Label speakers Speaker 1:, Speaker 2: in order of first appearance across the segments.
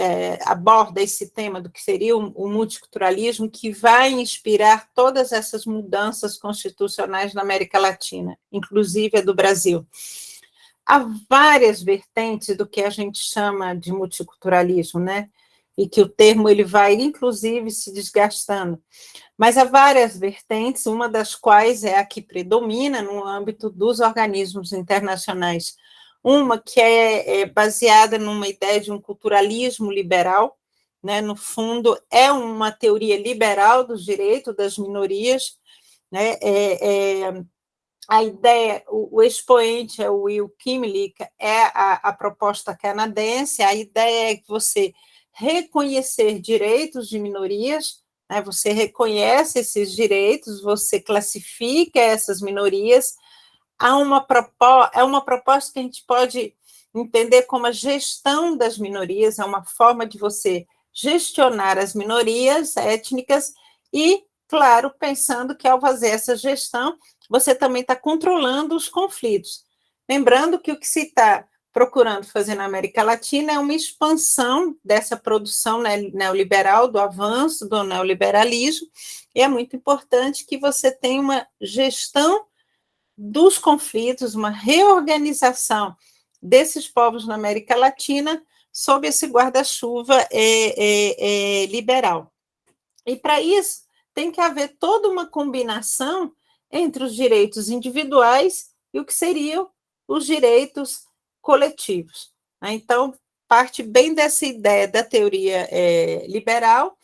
Speaker 1: é, aborda esse tema do que seria o, o multiculturalismo, que vai inspirar todas essas mudanças constitucionais na América Latina, inclusive a do Brasil. Há várias vertentes do que a gente chama de multiculturalismo, né? E que o termo ele vai, inclusive, se desgastando. Mas há várias vertentes, uma das quais é a que predomina no âmbito dos organismos internacionais uma que é, é baseada numa ideia de um culturalismo liberal, né, no fundo, é uma teoria liberal dos direitos das minorias, né, é, é, a ideia, o, o, expoente é o Will Kimlick, é a, a proposta canadense, a ideia é que você reconhecer direitos de minorias, né, você reconhece esses direitos, você classifica essas minorias, há uma é uma proposta que a gente pode entender como a gestão das minorias, é uma forma de você gestionar as minorias étnicas e, claro, pensando que ao fazer essa gestão, você também está controlando os conflitos. Lembrando que o que se está procurando fazer na América Latina é uma expansão dessa produção neoliberal, do avanço do neoliberalismo, e é muito importante que você tenha uma gestão dos conflitos, uma reorganização desses povos na América Latina sob esse guarda-chuva é, é, é, liberal. E para isso, tem que haver toda uma combinação entre os direitos individuais e o que seriam os direitos coletivos. Né? Então, parte bem dessa ideia da teoria é, liberal,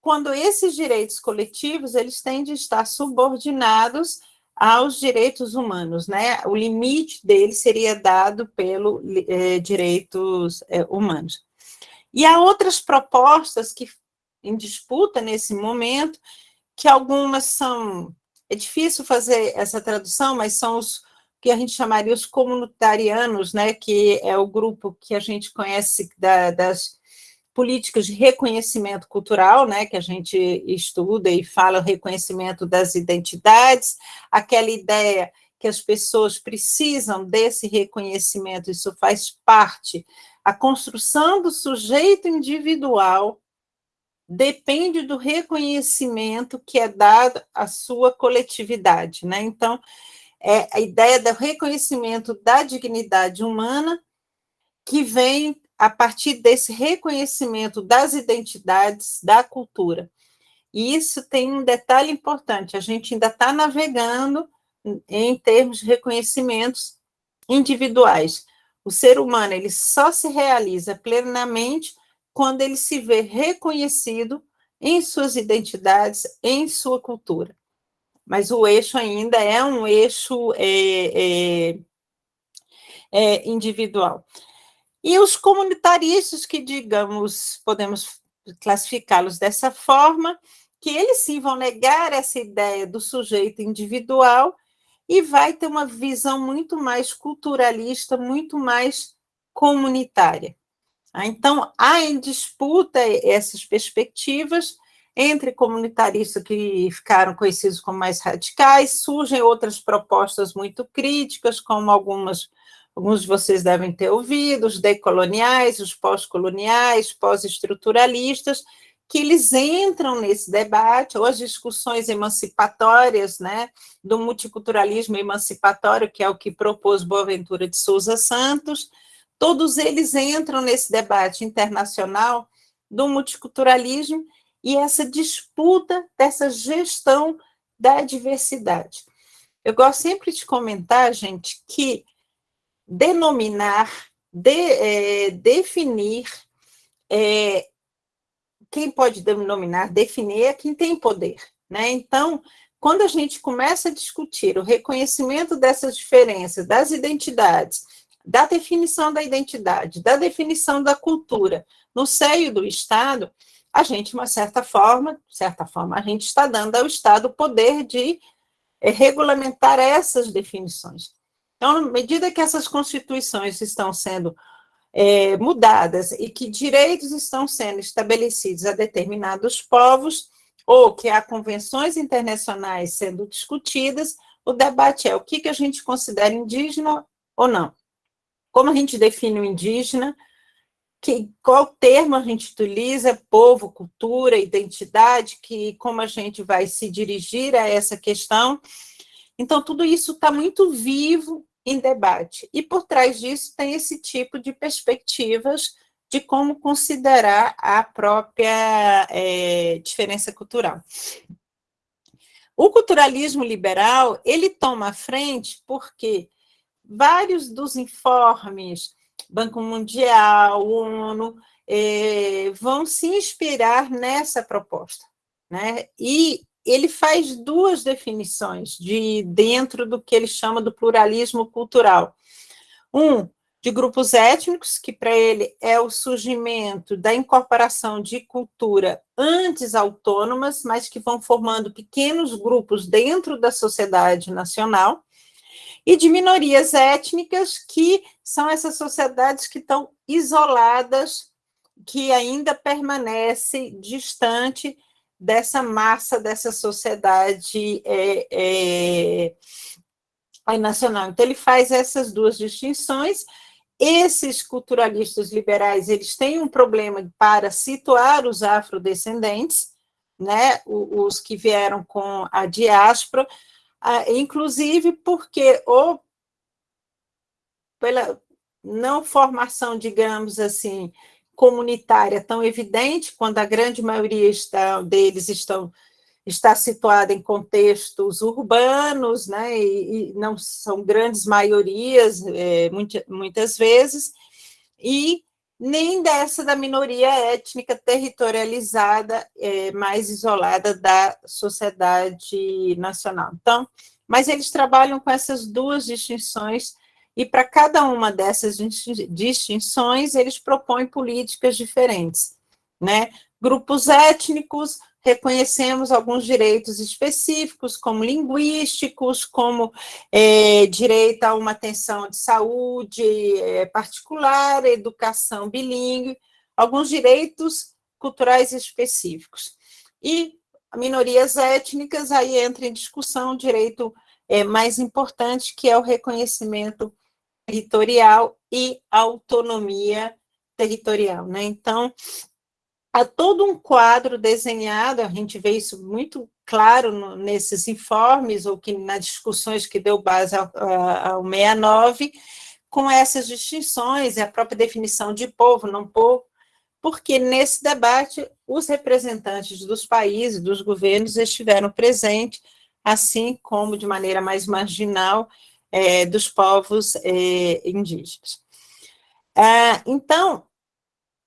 Speaker 1: quando esses direitos coletivos eles têm de estar subordinados aos direitos humanos, né? O limite dele seria dado pelos é, direitos é, humanos. E há outras propostas que em disputa nesse momento, que algumas são é difícil fazer essa tradução, mas são os que a gente chamaria os comunitarianos, né? Que é o grupo que a gente conhece da, das políticas de reconhecimento cultural, né, que a gente estuda e fala o reconhecimento das identidades, aquela ideia que as pessoas precisam desse reconhecimento, isso faz parte. A construção do sujeito individual depende do reconhecimento que é dado à sua coletividade, né? Então, é a ideia do reconhecimento da dignidade humana que vem a partir desse reconhecimento das identidades, da cultura. E isso tem um detalhe importante: a gente ainda está navegando em termos de reconhecimentos individuais. O ser humano ele só se realiza plenamente quando ele se vê reconhecido em suas identidades, em sua cultura. Mas o eixo ainda é um eixo é, é, é individual. E os comunitaristas, que, digamos, podemos classificá-los dessa forma, que eles sim vão negar essa ideia do sujeito individual e vai ter uma visão muito mais culturalista, muito mais comunitária. Ah, então, há em disputa essas perspectivas entre comunitaristas que ficaram conhecidos como mais radicais, surgem outras propostas muito críticas, como algumas alguns de vocês devem ter ouvido, os decoloniais, os pós-coloniais, pós-estruturalistas, que eles entram nesse debate, ou as discussões emancipatórias, né, do multiculturalismo emancipatório, que é o que propôs Boaventura de Souza Santos, todos eles entram nesse debate internacional do multiculturalismo e essa disputa dessa gestão da diversidade. Eu gosto sempre de comentar, gente, que denominar, de, é, definir, é, quem pode denominar, definir é quem tem poder, né? Então, quando a gente começa a discutir o reconhecimento dessas diferenças, das identidades, da definição da identidade, da definição da cultura no seio do Estado, a gente, de uma certa forma, certa forma, a gente está dando ao Estado o poder de é, regulamentar essas definições. Então, à medida que essas constituições estão sendo é, mudadas e que direitos estão sendo estabelecidos a determinados povos, ou que há convenções internacionais sendo discutidas, o debate é o que, que a gente considera indígena ou não. Como a gente define o indígena, que, qual termo a gente utiliza, povo, cultura, identidade, que como a gente vai se dirigir a essa questão. Então, tudo isso está muito vivo em debate. E por trás disso tem esse tipo de perspectivas de como considerar a própria é, diferença cultural. O culturalismo liberal, ele toma a frente porque vários dos informes, Banco Mundial, ONU, é, vão se inspirar nessa proposta. Né? E ele faz duas definições de dentro do que ele chama do pluralismo cultural. Um, de grupos étnicos, que para ele é o surgimento da incorporação de cultura antes autônomas, mas que vão formando pequenos grupos dentro da sociedade nacional, e de minorias étnicas, que são essas sociedades que estão isoladas, que ainda permanece distante dessa massa, dessa sociedade é, é, nacional. Então, ele faz essas duas distinções, esses culturalistas liberais, eles têm um problema para situar os afrodescendentes, né, os que vieram com a diáspora, inclusive porque ou pela não formação, digamos assim, comunitária tão evidente, quando a grande maioria está, deles estão está situada em contextos urbanos, né, e, e não são grandes maiorias, é, muitas, muitas vezes, e nem dessa da minoria étnica territorializada, é, mais isolada da sociedade nacional. Então, mas eles trabalham com essas duas distinções, e para cada uma dessas distinções, eles propõem políticas diferentes, né? Grupos étnicos, reconhecemos alguns direitos específicos, como linguísticos, como é, direito a uma atenção de saúde é, particular, educação bilíngue, alguns direitos culturais específicos. E minorias étnicas, aí entra em discussão o direito é, mais importante, que é o reconhecimento territorial e autonomia territorial. Né? Então, há todo um quadro desenhado, a gente vê isso muito claro no, nesses informes, ou que nas discussões que deu base ao, ao 69, com essas distinções, a própria definição de povo, não povo, porque nesse debate os representantes dos países, dos governos, estiveram presentes, assim como de maneira mais marginal é, dos povos é, indígenas. Ah, então,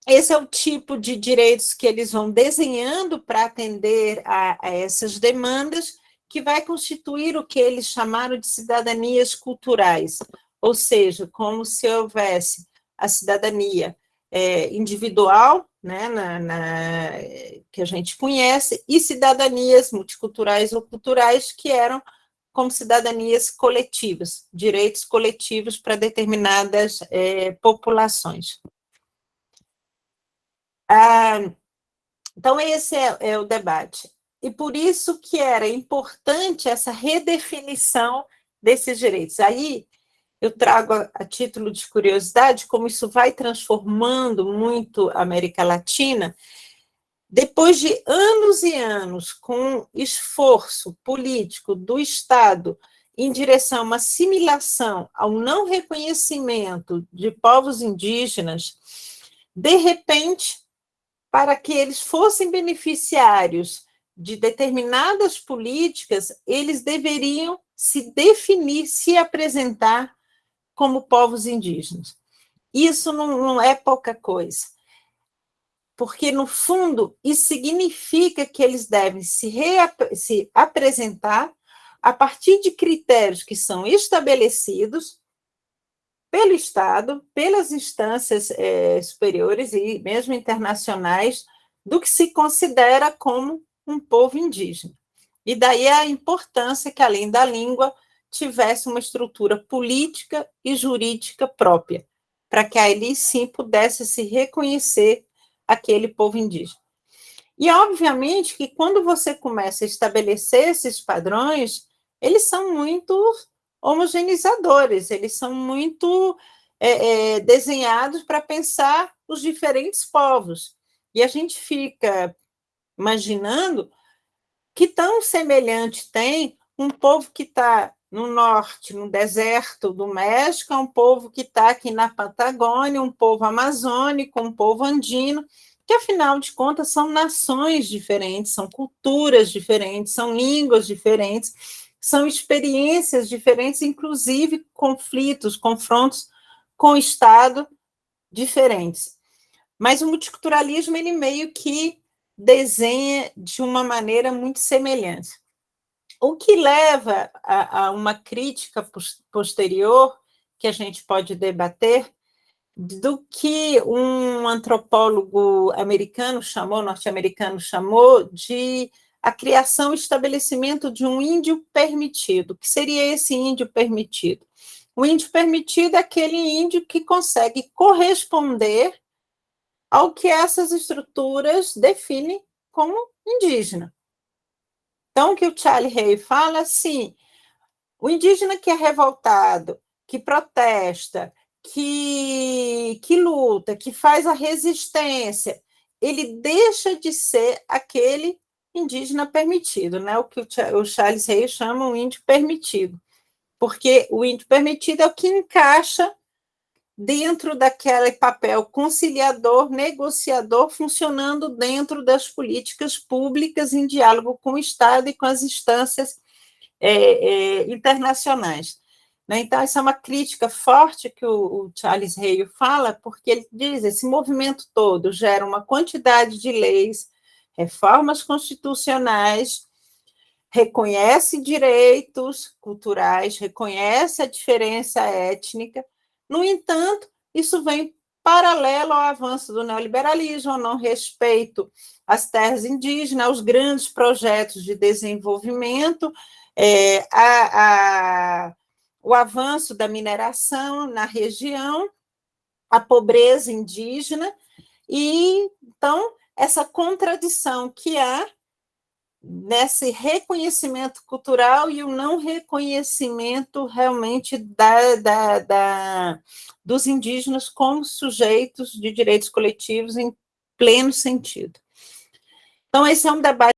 Speaker 1: esse é o tipo de direitos que eles vão desenhando para atender a, a, essas demandas, que vai constituir o que eles chamaram de cidadanias culturais, ou seja, como se houvesse a cidadania é, individual, né, na, na, que a gente conhece, e cidadanias multiculturais ou culturais, que eram como cidadanias coletivas, direitos coletivos para determinadas é, populações. Ah, então, esse é, é, o debate. E por isso que era importante essa redefinição desses direitos. Aí, eu trago a, a título de curiosidade como isso vai transformando muito a América Latina, depois de anos e anos com esforço político do Estado em direção a uma assimilação ao não reconhecimento de povos indígenas, de repente para que eles fossem beneficiários de determinadas políticas, eles deveriam se definir, se apresentar como povos indígenas. Isso não, não é pouca coisa, porque, no fundo, isso significa que eles devem se, se apresentar a partir de critérios que são estabelecidos pelo Estado, pelas instâncias é, superiores e mesmo internacionais, do que se considera como um povo indígena. E daí a importância que, além da língua, tivesse uma estrutura política e jurídica própria, para que ali sim pudesse se reconhecer aquele povo indígena. E, obviamente, que quando você começa a estabelecer esses padrões, eles são muito homogeneizadores, eles são muito é, é, desenhados para pensar os diferentes povos. E a gente fica imaginando que tão semelhante tem um povo que está no norte, no deserto do México, é um povo que está aqui na Patagônia, um povo amazônico, um povo andino, que afinal de contas são nações diferentes, são culturas diferentes, são línguas diferentes, são experiências diferentes, inclusive conflitos, confrontos com o Estado diferentes. Mas o multiculturalismo, ele meio que desenha de uma maneira muito semelhante. O que leva a, a uma crítica posterior, que a gente pode debater, do que um antropólogo americano chamou, norte-americano chamou, de a criação e estabelecimento de um índio permitido. O que seria esse índio permitido? O índio permitido é aquele índio que consegue corresponder ao que essas estruturas definem como indígena. Então, o que o Charlie Hay fala assim: o indígena que é revoltado, que protesta, que, que luta, que faz a resistência, ele deixa de ser aquele indígena permitido, né? o que o Charles Hay chama um índio permitido, porque o índio permitido é o que encaixa dentro daquele papel conciliador, negociador, funcionando dentro das políticas públicas em diálogo com o Estado e com as instâncias é, é, internacionais. Né? Então, essa é uma crítica forte que o, o Charles Hale fala, porque ele diz esse movimento todo gera uma quantidade de leis, reformas constitucionais, reconhece direitos culturais, reconhece a diferença étnica, no entanto, isso vem paralelo ao avanço do neoliberalismo, ao não respeito às terras indígenas, aos grandes projetos de desenvolvimento, é, a, a, o avanço da mineração na região, a pobreza indígena, e então essa contradição que há nesse reconhecimento cultural e o não reconhecimento realmente da, da, da, dos indígenas como sujeitos de direitos coletivos em pleno sentido. Então, esse é um debate